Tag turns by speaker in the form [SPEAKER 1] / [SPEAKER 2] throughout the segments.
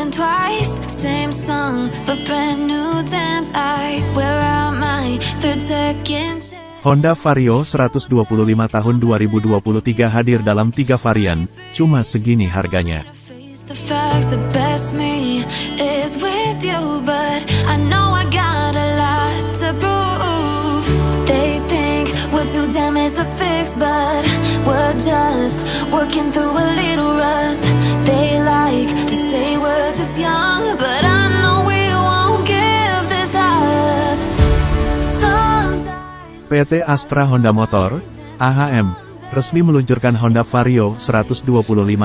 [SPEAKER 1] than twice. Same song, but brand new dance. I wear out my third second
[SPEAKER 2] Honda Vario 125 tahun 2023 hadir dalam tiga varian, cuma segini harganya.
[SPEAKER 1] The facts, the best me is with you, but too damaged to fix, but we're just working through a little rust. They like to say we're just young, but I know we won't give this up. Sometimes.
[SPEAKER 2] PT Astra Honda Motor, AHM, resmi meluncurkan Honda Vario 125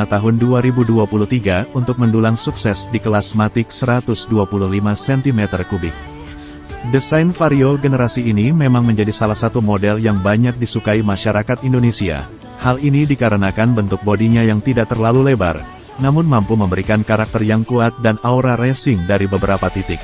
[SPEAKER 2] tahun 2023 untuk mendulang sukses di kelas Matic 125 cm3. Desain Vario generasi ini memang menjadi salah satu model yang banyak disukai masyarakat Indonesia. Hal ini dikarenakan bentuk bodinya yang tidak terlalu lebar, namun mampu memberikan karakter yang kuat dan aura racing dari beberapa titik.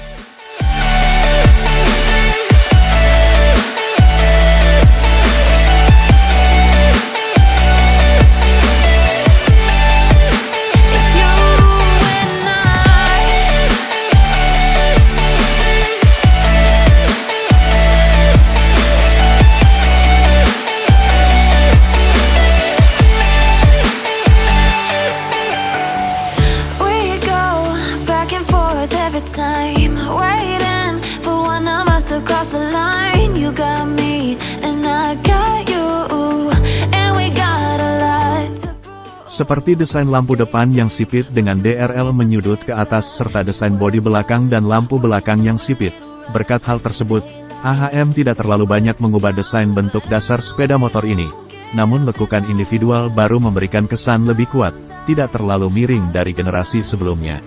[SPEAKER 2] Seperti desain lampu depan yang sipit dengan DRL menyudut ke atas serta desain bodi belakang dan lampu belakang yang sipit. Berkat hal tersebut, AHM tidak terlalu banyak mengubah desain bentuk dasar sepeda motor ini. Namun lekukan individual baru memberikan kesan lebih kuat, tidak terlalu miring dari generasi sebelumnya.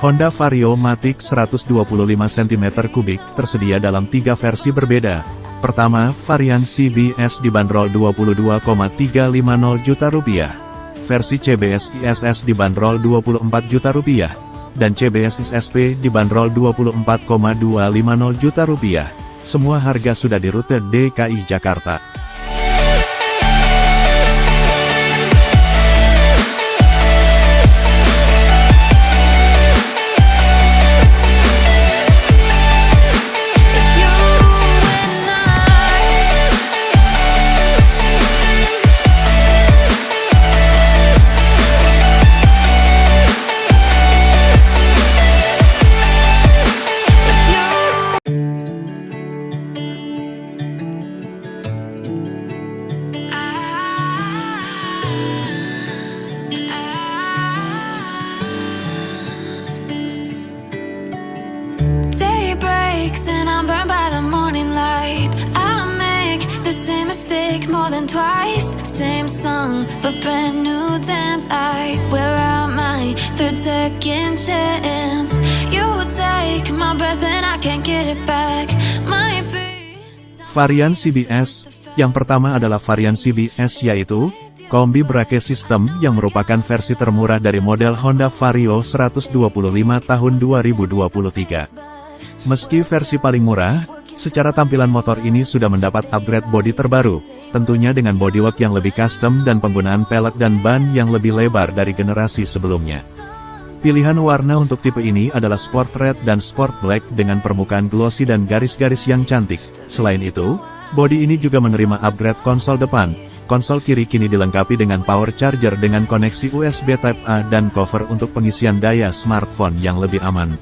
[SPEAKER 2] Honda Vario Matic 125 cm3 tersedia dalam tiga versi berbeda. Pertama, varian CBS dibanderol 22,350 juta rupiah. Versi CBS ISS dibanderol 24 juta rupiah. Dan CBS SSP dibanderol 24,250 juta rupiah. Semua harga sudah di rute DKI Jakarta.
[SPEAKER 1] Breaks and I'm burned by the morning light. I make the same mistake more than twice. Same song, but brand new dance. I wear out my third second chance. You take my breath and I can't get it back. Might be.
[SPEAKER 2] Varian CBS, yang pertama adalah varian CBS yaitu, Kombi Brake System yang merupakan versi termurah dari model Honda Vario 125 tahun 2023. Meski versi paling murah, secara tampilan motor ini sudah mendapat upgrade bodi terbaru, tentunya dengan bodywork yang lebih custom dan penggunaan pelek dan ban yang lebih lebar dari generasi sebelumnya. Pilihan warna untuk tipe ini adalah Sport Red dan Sport Black dengan permukaan glossy dan garis-garis yang cantik. Selain itu, bodi ini juga menerima upgrade konsol depan. Konsol kiri kini dilengkapi dengan power charger dengan koneksi USB Type-A dan cover untuk pengisian daya smartphone yang lebih aman.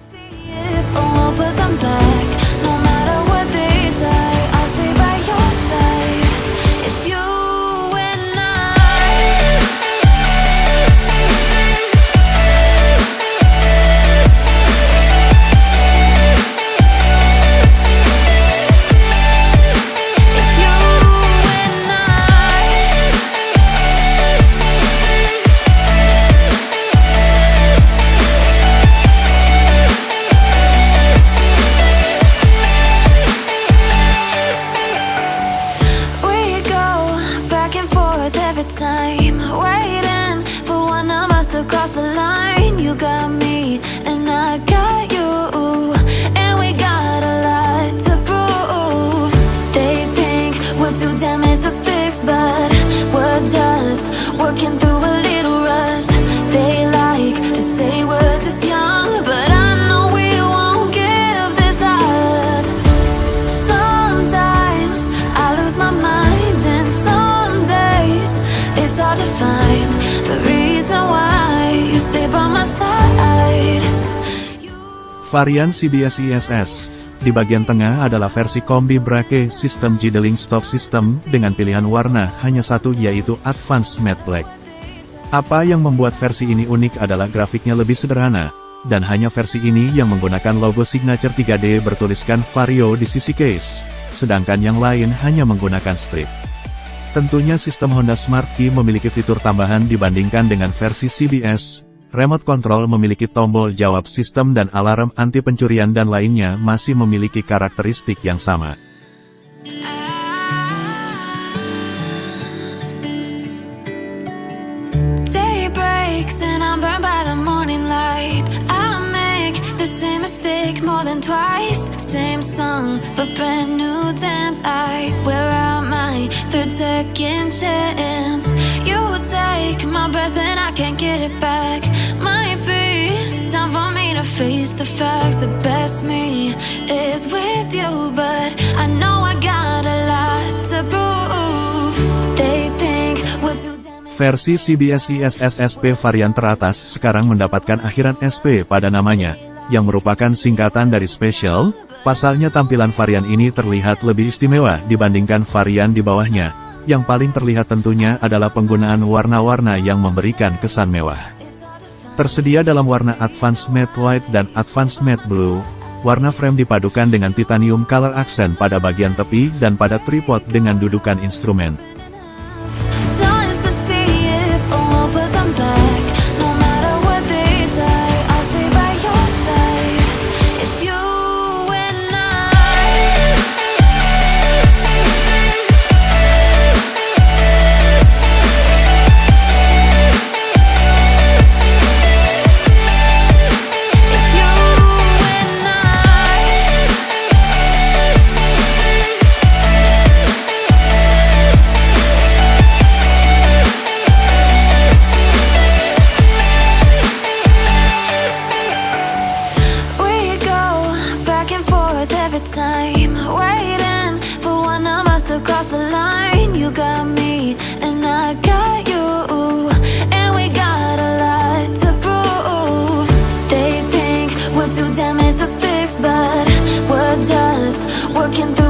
[SPEAKER 1] To find.
[SPEAKER 2] Varian CBS ISS Di bagian tengah adalah versi kombi brake sistem Gidling Stop System dengan pilihan warna hanya satu yaitu Advanced Matte Black. Apa yang membuat versi ini unik adalah grafiknya lebih sederhana, dan hanya versi ini yang menggunakan logo signature 3D bertuliskan Vario di sisi case, sedangkan yang lain hanya menggunakan strip. Tentunya sistem Honda Smart Key memiliki fitur tambahan dibandingkan dengan versi CBS, remote control memiliki tombol jawab sistem dan alarm anti pencurian dan lainnya masih memiliki karakteristik yang sama.
[SPEAKER 1] More than twice. Same song, but brand new dance. I wear out my third second chance. You take my breath and I can't get it back. Might be time for me to face the facts. The best me is with you, but I know I got a lot to prove. They think we're too.
[SPEAKER 2] Versi CBS ISS SP varian teratas sekarang mendapatkan akhiran SP pada namanya, yang merupakan singkatan dari Special, pasalnya tampilan varian ini terlihat lebih istimewa dibandingkan varian di bawahnya. Yang paling terlihat tentunya adalah penggunaan warna-warna yang memberikan kesan mewah. Tersedia dalam warna Advanced Matte White dan Advanced Matte Blue, warna frame dipadukan dengan titanium color accent pada bagian tepi dan pada tripod dengan dudukan instrumen. Working through